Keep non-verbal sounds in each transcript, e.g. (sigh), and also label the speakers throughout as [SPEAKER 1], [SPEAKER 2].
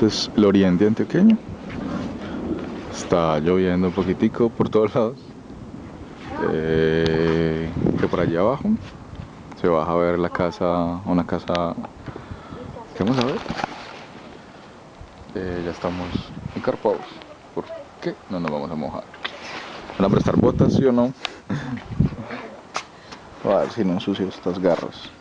[SPEAKER 1] Este es el oriente antioqueño. Está lloviendo un poquitico por todos lados. Eh, que por allá abajo se baja a ver la casa, una casa ¿Qué vamos a ver? Eh, ya estamos encarpados. ¿Por qué no nos vamos a mojar? ¿Van a prestar botas, sí o no? (laughs) a ver si no ensucio estas garras.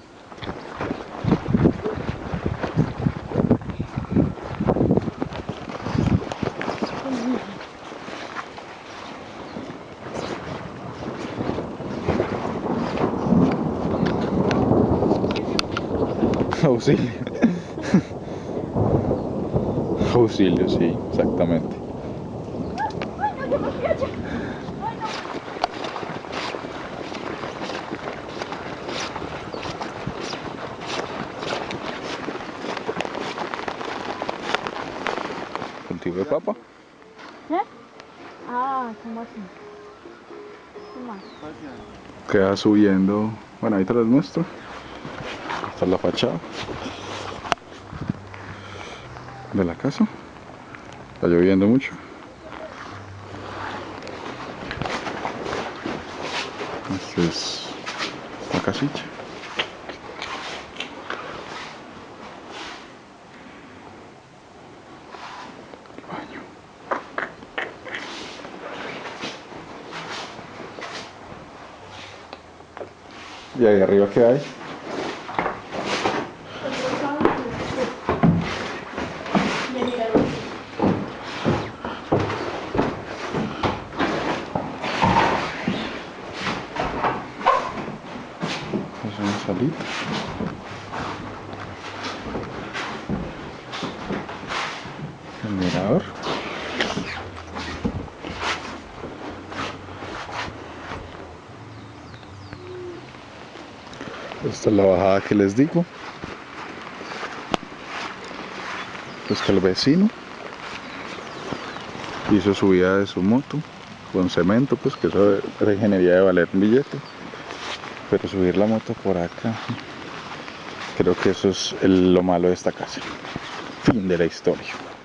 [SPEAKER 1] Auxilio. Auxilio, sí, exactamente. ¿Cultivo de papa?
[SPEAKER 2] ¿Eh? Ah, ¿cómo así? ¿Qué más?
[SPEAKER 1] Queda subiendo. Bueno, ahí te las muestro. Esta es la fachada de la casa. Está lloviendo mucho. Esta es la casita. ¿Y ahí arriba qué hay? Es salita. El mirador. Esta es la bajada que les digo. Pues que el vecino hizo subida de su moto con cemento, pues que eso era ingeniería de valer un billete pero subir la moto por acá creo que eso es lo malo de esta casa. Fin de la historia